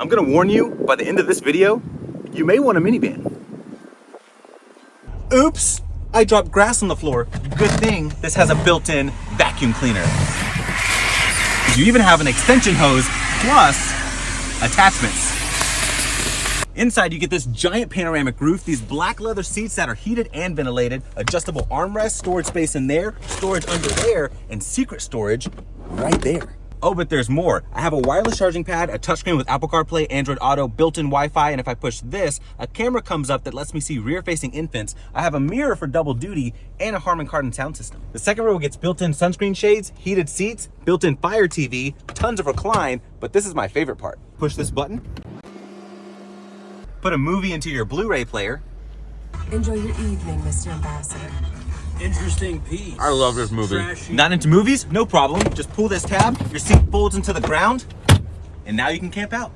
I'm gonna warn you, by the end of this video, you may want a minivan. Oops, I dropped grass on the floor. Good thing this has a built-in vacuum cleaner. You even have an extension hose plus attachments. Inside, you get this giant panoramic roof, these black leather seats that are heated and ventilated, adjustable armrest, storage space in there, storage under there, and secret storage right there. Oh, but there's more. I have a wireless charging pad, a touchscreen with Apple CarPlay, Android Auto, built-in Wi-Fi, and if I push this, a camera comes up that lets me see rear-facing infants. I have a mirror for double duty, and a Harman Kardon sound system. The second row gets built-in sunscreen shades, heated seats, built-in Fire TV, tons of recline, but this is my favorite part. Push this button, put a movie into your Blu-ray player. Enjoy your evening, Mr. Ambassador. Interesting piece. I love this movie. Trashy. Not into movies? No problem. Just pull this tab, your seat folds into the ground, and now you can camp out.